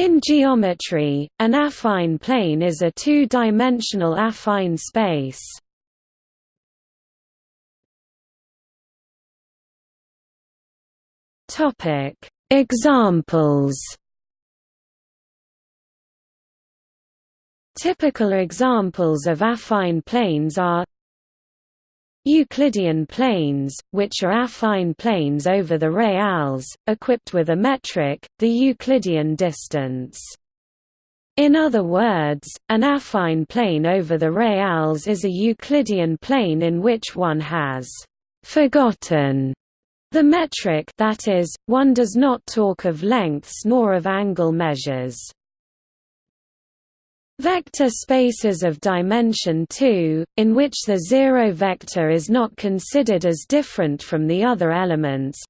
In geometry, an affine plane is a two-dimensional affine space. Topic: Examples. Typical examples of affine planes are Euclidean planes, which are affine planes over the reals, equipped with a metric, the Euclidean distance. In other words, an affine plane over the reals is a Euclidean plane in which one has «forgotten» the metric that is, one does not talk of lengths nor of angle measures. Vector spaces of dimension 2, in which the zero vector is not considered as different from the other elements.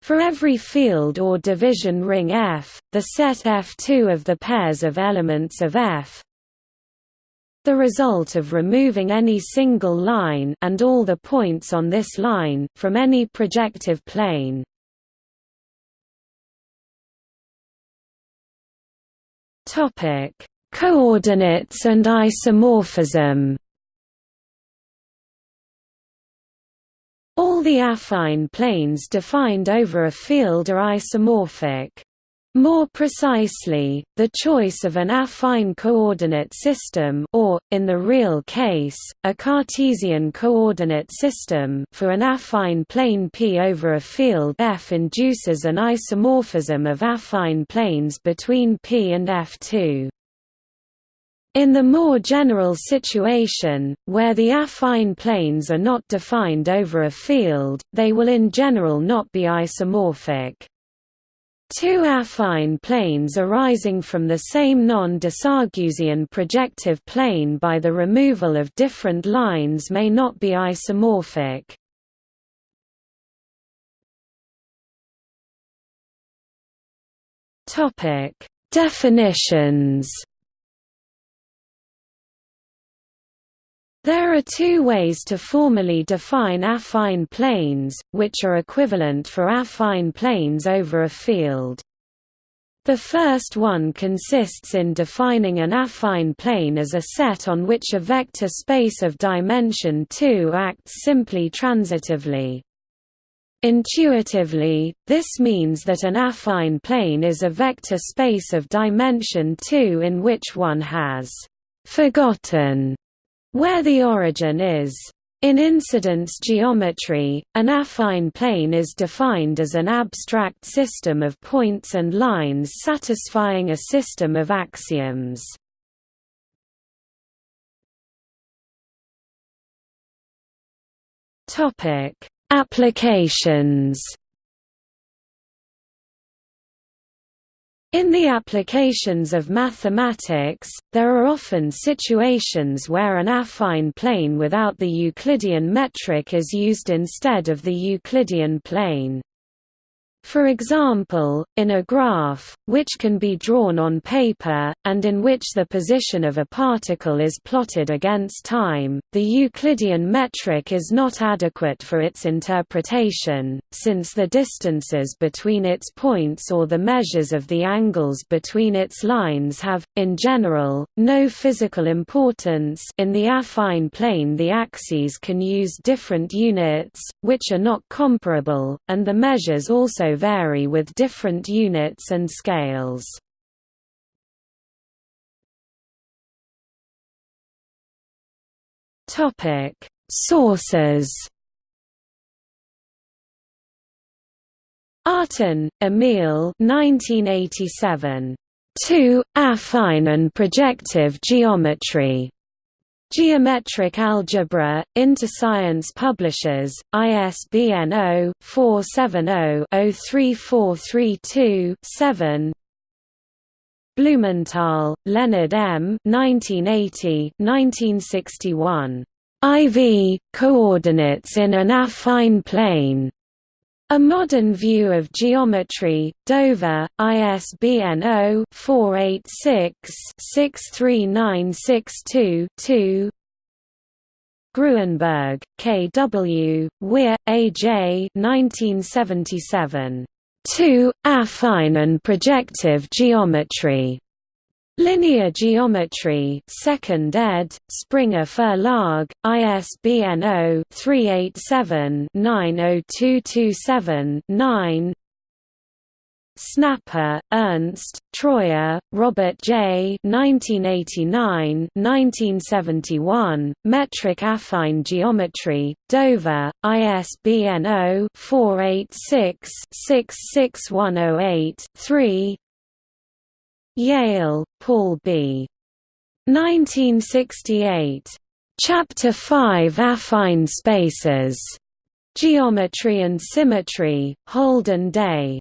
For every field or division ring F, the set F2 of the pairs of elements of F the result of removing any single line and all the points on this line from any projective plane Topic: Coordinates and isomorphism. All the affine planes defined over a field are isomorphic. More precisely, the choice of an affine coordinate system or, in the real case, a Cartesian coordinate system for an affine plane P over a field F induces an isomorphism of affine planes between P and F2. In the more general situation, where the affine planes are not defined over a field, they will in general not be isomorphic. Two affine planes arising from the same non-de projective plane by the removal of different lines may not be isomorphic. Definitions There are two ways to formally define affine planes, which are equivalent for affine planes over a field. The first one consists in defining an affine plane as a set on which a vector space of dimension 2 acts simply transitively. Intuitively, this means that an affine plane is a vector space of dimension 2 in which one has forgotten where the origin is. In incidence geometry, an affine plane is defined as an abstract system of points and lines satisfying a system of axioms. Applications In the applications of mathematics, there are often situations where an affine plane without the Euclidean metric is used instead of the Euclidean plane. For example, in a graph, which can be drawn on paper, and in which the position of a particle is plotted against time, the Euclidean metric is not adequate for its interpretation, since the distances between its points or the measures of the angles between its lines have, in general, no physical importance in the affine plane the axes can use different units, which are not comparable, and the measures also vary with different units and scales. Topic: Sources. Artin, Emil 1987. 2. Affine and projective geometry. Geometric Algebra, Interscience Publishers, ISBN 0-470-03432-7 Blumenthal, Leonard M. 1980-1961. IV, Coordinates in an Affine Plane. A Modern View of Geometry, Dover, ISBN 0-486-63962-2 Gruenberg, K. W., Weir, A. J. 1977. 2. Affine and projective geometry. Linear Geometry, 2nd ed., Springer Verlag, ISBN 0-387-90227-9 Snapper, Ernst, Troyer, Robert J. 1989 1971, Metric Affine Geometry, Dover, ISBN 0-486-66108-3 Yale, Paul B. 1968. Chapter 5 Affine Spaces. Geometry and Symmetry, Holden Day.